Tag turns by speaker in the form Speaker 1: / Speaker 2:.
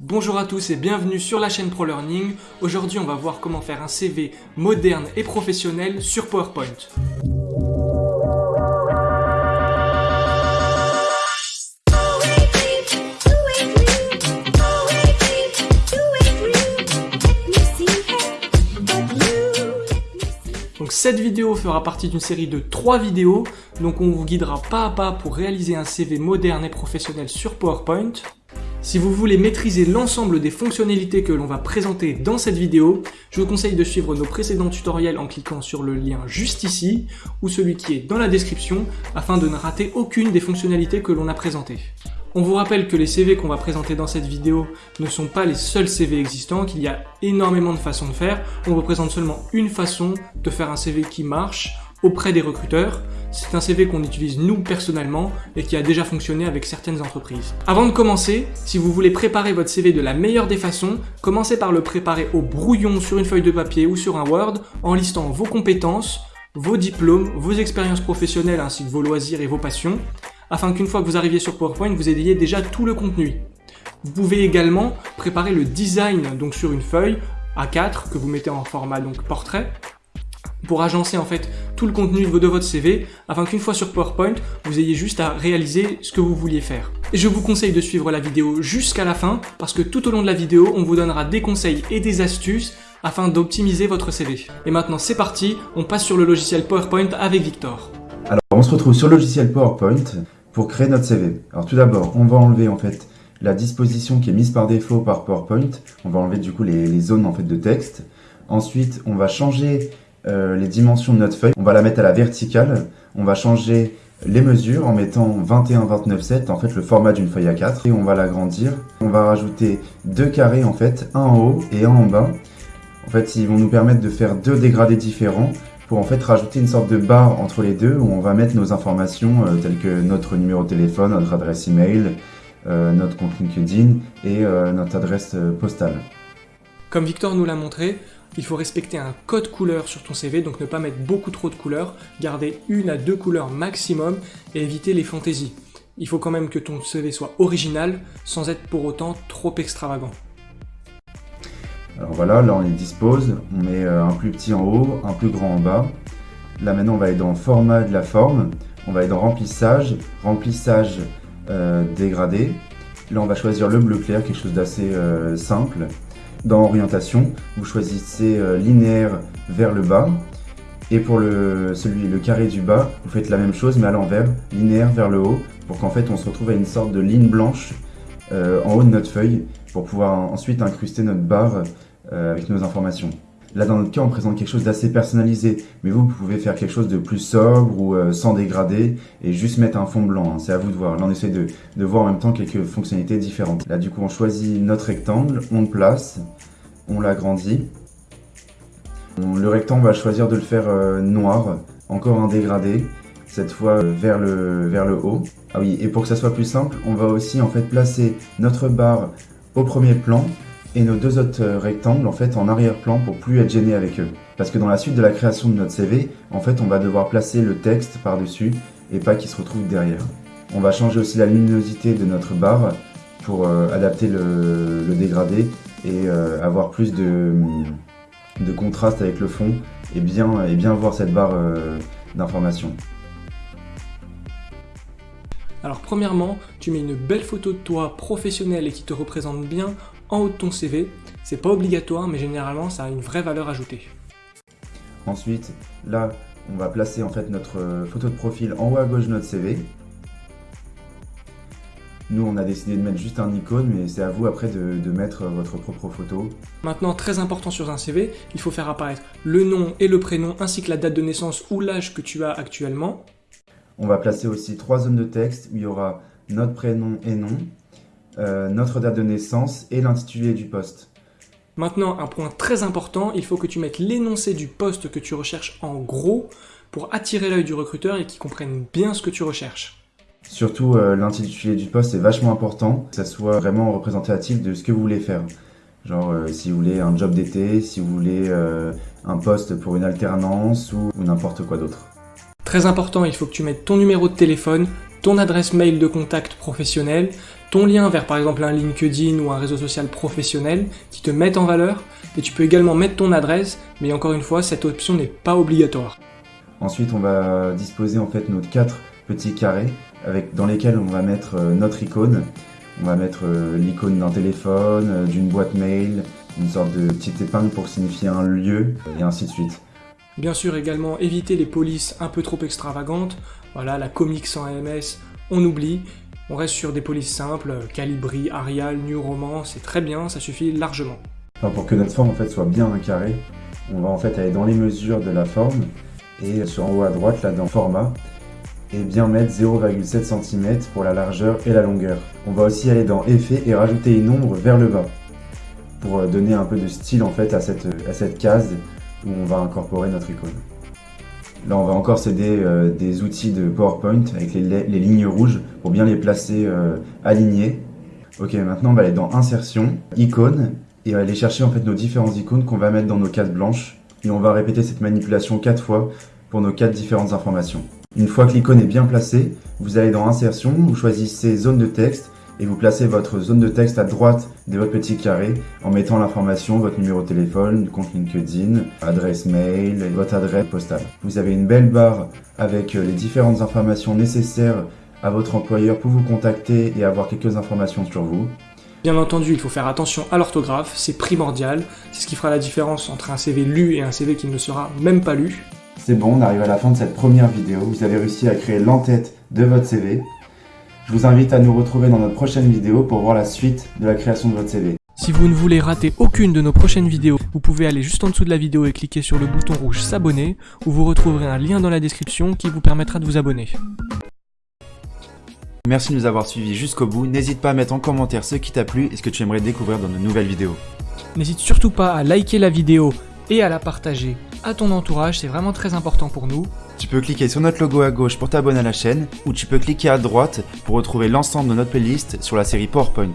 Speaker 1: Bonjour à tous et bienvenue sur la chaîne ProLearning. Aujourd'hui on va voir comment faire un CV moderne et professionnel sur PowerPoint. Donc cette vidéo fera partie d'une série de 3 vidéos, donc on vous guidera pas à pas pour réaliser un CV moderne et professionnel sur PowerPoint. Si vous voulez maîtriser l'ensemble des fonctionnalités que l'on va présenter dans cette vidéo, je vous conseille de suivre nos précédents tutoriels en cliquant sur le lien juste ici ou celui qui est dans la description afin de ne rater aucune des fonctionnalités que l'on a présentées. On vous rappelle que les CV qu'on va présenter dans cette vidéo ne sont pas les seuls CV existants, qu'il y a énormément de façons de faire. On vous présente seulement une façon de faire un CV qui marche auprès des recruteurs. C'est un CV qu'on utilise nous personnellement et qui a déjà fonctionné avec certaines entreprises. Avant de commencer, si vous voulez préparer votre CV de la meilleure des façons, commencez par le préparer au brouillon sur une feuille de papier ou sur un Word en listant vos compétences, vos diplômes, vos expériences professionnelles ainsi que vos loisirs et vos passions, afin qu'une fois que vous arriviez sur PowerPoint, vous ayez déjà tout le contenu. Vous pouvez également préparer le design donc sur une feuille A4 que vous mettez en format donc portrait pour agencer en fait le contenu de votre CV afin qu'une fois sur PowerPoint, vous ayez juste à réaliser ce que vous vouliez faire. Et je vous conseille de suivre la vidéo jusqu'à la fin parce que tout au long de la vidéo, on vous donnera des conseils et des astuces afin d'optimiser votre CV. Et maintenant c'est parti, on passe sur le logiciel PowerPoint avec Victor.
Speaker 2: Alors on se retrouve sur le logiciel PowerPoint pour créer notre CV. Alors tout d'abord, on va enlever en fait la disposition qui est mise par défaut par PowerPoint. On va enlever du coup les, les zones en fait de texte. Ensuite, on va changer euh, les dimensions de notre feuille. On va la mettre à la verticale. On va changer les mesures en mettant 21, 29, 7, en fait le format d'une feuille A4 et on va l'agrandir. On va rajouter deux carrés en fait, un en haut et un en bas. En fait, ils vont nous permettre de faire deux dégradés différents pour en fait rajouter une sorte de barre entre les deux où on va mettre nos informations euh, telles que notre numéro de téléphone, notre adresse email, euh, notre compte LinkedIn et notre adresse postale.
Speaker 1: Comme Victor nous l'a montré, il faut respecter un code couleur sur ton CV, donc ne pas mettre beaucoup trop de couleurs, garder une à deux couleurs maximum et éviter les fantaisies. Il faut quand même que ton CV soit original, sans être pour autant trop extravagant.
Speaker 2: Alors voilà, là on les dispose, on met euh, un plus petit en haut, un plus grand en bas. Là maintenant on va aller dans format de la forme, on va aller dans remplissage, remplissage euh, dégradé. Là on va choisir le bleu clair, quelque chose d'assez euh, simple. Dans orientation, vous choisissez euh, linéaire vers le bas. Et pour le, celui, le carré du bas, vous faites la même chose mais à l'envers, linéaire vers le haut, pour qu'en fait on se retrouve à une sorte de ligne blanche euh, en haut de notre feuille, pour pouvoir ensuite incruster notre barre euh, avec nos informations. Là, dans notre cas, on présente quelque chose d'assez personnalisé, mais vous, pouvez faire quelque chose de plus sobre ou euh, sans dégrader et juste mettre un fond blanc. Hein. C'est à vous de voir. Là, on essaie de, de, voir en même temps quelques fonctionnalités différentes. Là, du coup, on choisit notre rectangle, on le place, on l'agrandit. Le rectangle, on va choisir de le faire euh, noir, encore un dégradé, cette fois euh, vers le, vers le haut. Ah oui, et pour que ça soit plus simple, on va aussi en fait placer notre barre au premier plan et nos deux autres euh, rectangles en fait en arrière-plan pour plus être gêné avec eux. Parce que dans la suite de la création de notre CV, en fait on va devoir placer le texte par-dessus et pas qu'il se retrouve derrière. On va changer aussi la luminosité de notre barre pour euh, adapter le, dégradé et euh, avoir plus de, de, contraste avec le fond et bien, et bien voir cette barre d'information.
Speaker 1: Alors premièrement, tu mets une belle photo de toi professionnelle et qui te représente bien en haut de ton CV. C'est pas obligatoire, mais généralement, ça a une vraie valeur ajoutée.
Speaker 2: Ensuite, là, on va placer en fait notre euh, photo de profil en haut à gauche de notre CV. Nous, on a décidé de mettre juste un icône, mais c'est à vous après de, de, mettre votre propre photo.
Speaker 1: Maintenant, très important sur un CV, il faut faire apparaître le nom et le prénom, ainsi que la date de naissance ou l'âge que tu as actuellement.
Speaker 2: On va placer aussi trois zones de texte où il y aura notre prénom et nom, euh, notre date de naissance et l'intitulé du poste.
Speaker 1: Maintenant, un point très important, il faut que tu mettes l'énoncé du poste que tu recherches en gros pour attirer l'œil du recruteur et qu'il comprenne bien ce que tu recherches.
Speaker 2: Surtout, euh, l'intitulé du poste est vachement important, que ça soit vraiment représentatif de ce que vous voulez faire. Genre, euh, si vous voulez un job d'été, si vous voulez un poste pour une alternance ou n'importe quoi d'autre.
Speaker 1: Très important, il faut que tu mettes ton numéro de téléphone, ton adresse mail de contact professionnel, ton lien vers par exemple un LinkedIn ou un réseau social professionnel qui te mettent en valeur, et tu peux également mettre ton adresse, mais encore une fois, cette option n'est pas obligatoire.
Speaker 2: Ensuite, on va disposer en fait nos quatre petits carrés avec, dans lesquels on va mettre euh, notre icône. On va mettre euh, l'icône d'un téléphone, euh, d'une boîte mail, une sorte de petite épingle pour signifier un lieu, et ainsi de suite.
Speaker 1: Bien sûr également éviter les polices un peu trop extravagantes, voilà la comics sans AMS, on oublie, on reste sur des polices simples, Calibri, Arial, New Roman, c'est très bien, ça suffit largement.
Speaker 2: Pour que notre forme soit bien carré, on va en fait aller dans les mesures de la forme et sur en haut à droite là dans format et bien mettre 0,7 cm pour la largeur et la longueur. On va aussi aller dans effet et rajouter une ombre vers le bas pour euh, donner un peu de style en fait à cette case où on va incorporer notre icône. Là, on va encore s'aider euh, des outils de PowerPoint avec les, lignes rouges pour bien les placer euh, alignés. Ok, maintenant on va aller dans Insertion, Icône, et on va aller chercher en fait nos différentes icônes qu'on va mettre dans nos cases blanches. Et on va répéter cette manipulation quatre fois pour nos quatre différentes informations. Une fois que l'icône est bien placée, vous allez dans Insertion, vous choisissez Zone de texte et vous placez votre zone de texte à droite de votre petit carré en mettant l'information, votre numéro de téléphone, compte LinkedIn, adresse mail et votre adresse postale. Vous avez une belle barre avec euh, les différentes informations nécessaires à votre employeur pour vous contacter et avoir quelques informations sur vous.
Speaker 1: Bien entendu, il faut faire attention à l'orthographe, c'est primordial, c'est ce qui fera la différence entre un CV lu et un CV qui ne sera même pas lu.
Speaker 2: C'est bon, on arrive à la fin de cette première vidéo, vous avez réussi à créer l'entête de votre CV. Je vous invite à nous retrouver dans notre prochaine vidéo pour voir la suite de la création de votre CV.
Speaker 1: Si vous ne voulez rater aucune de nos prochaines vidéos, vous pouvez aller juste en dessous de la vidéo et cliquer sur le bouton rouge s'abonner, où vous retrouverez un lien dans la description qui vous permettra de vous abonner.
Speaker 3: Merci de nous avoir suivis jusqu'au bout, n'hésite pas à mettre en commentaire ce qui t'a plu et ce que tu aimerais découvrir dans de nouvelles vidéos.
Speaker 1: N'hésite surtout pas à liker la vidéo et à la partager à ton entourage, c'est vraiment très important pour nous.
Speaker 3: Tu peux cliquer sur notre logo à gauche pour t'abonner à la chaîne, ou tu peux cliquer à droite pour retrouver l'ensemble de notre playlist sur la série PowerPoint.